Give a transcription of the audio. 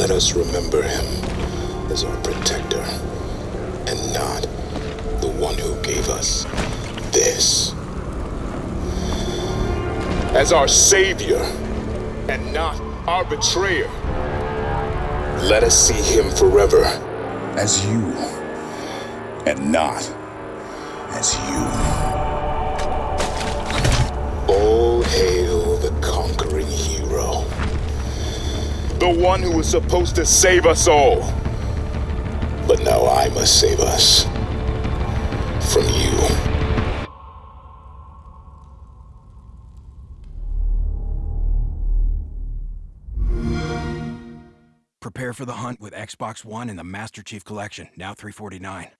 us remember him as our protector, and not the one who gave us this. As our savior, and not our betrayer. Let us see him forever as you, and not as you. The one who was supposed to save us all. But now I must save us. From you. Prepare for the hunt with Xbox One and the Master Chief Collection, now 349.